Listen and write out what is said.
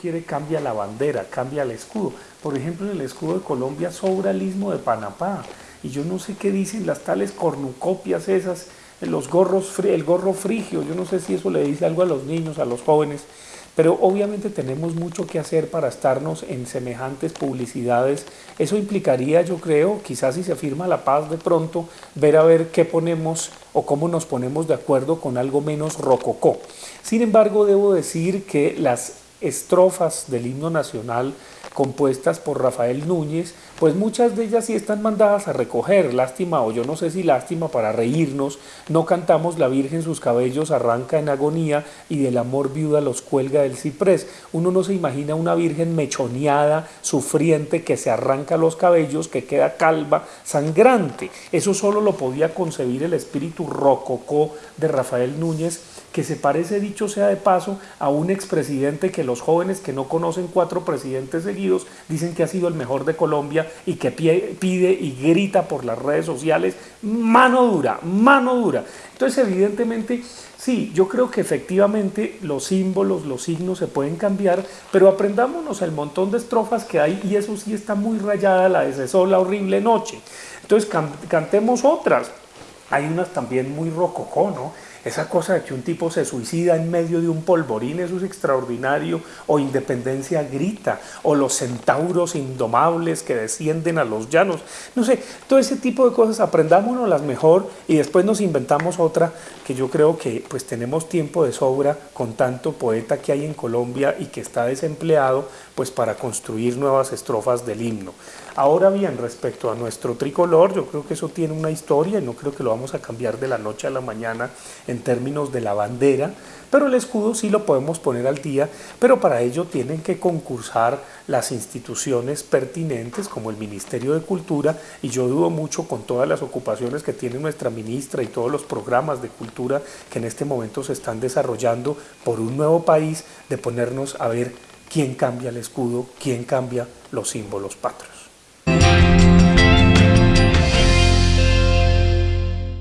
quiere cambia la bandera, cambia el escudo. Por ejemplo, en el escudo de Colombia sobra el istmo de Panapá. Y yo no sé qué dicen las tales cornucopias esas, los gorros, el gorro frigio, yo no sé si eso le dice algo a los niños, a los jóvenes, pero obviamente tenemos mucho que hacer para estarnos en semejantes publicidades. Eso implicaría, yo creo, quizás si se firma la paz de pronto, ver a ver qué ponemos o cómo nos ponemos de acuerdo con algo menos rococó. Sin embargo, debo decir que las estrofas del himno nacional compuestas por Rafael Núñez, pues muchas de ellas sí están mandadas a recoger, lástima o yo no sé si lástima para reírnos, no cantamos La Virgen sus cabellos arranca en agonía y del amor viuda los cuelga del ciprés. Uno no se imagina una Virgen mechoneada, sufriente, que se arranca los cabellos, que queda calva, sangrante. Eso solo lo podía concebir el espíritu rococó de Rafael Núñez, que se parece, dicho sea de paso, a un expresidente que los jóvenes que no conocen cuatro presidentes seguidos dicen que ha sido el mejor de Colombia y que pide y grita por las redes sociales, mano dura, mano dura. Entonces, evidentemente, sí, yo creo que efectivamente los símbolos, los signos se pueden cambiar, pero aprendámonos el montón de estrofas que hay y eso sí está muy rayada, la de esa la horrible noche. Entonces, cantemos otras. Hay unas también muy rococó, ¿no? Esa cosa de que un tipo se suicida en medio de un polvorín, eso es extraordinario, o Independencia grita, o los centauros indomables que descienden a los llanos, no sé, todo ese tipo de cosas. Aprendámonos las mejor y después nos inventamos otra que yo creo que pues tenemos tiempo de sobra con tanto poeta que hay en Colombia y que está desempleado pues para construir nuevas estrofas del himno. Ahora bien, respecto a nuestro tricolor, yo creo que eso tiene una historia y no creo que lo vamos a cambiar de la noche a la mañana en términos de la bandera, pero el escudo sí lo podemos poner al día, pero para ello tienen que concursar las instituciones pertinentes como el Ministerio de Cultura y yo dudo mucho con todas las ocupaciones que tiene nuestra ministra y todos los programas de cultura que en este momento se están desarrollando por un nuevo país de ponernos a ver quién cambia el escudo, quién cambia los símbolos patrios.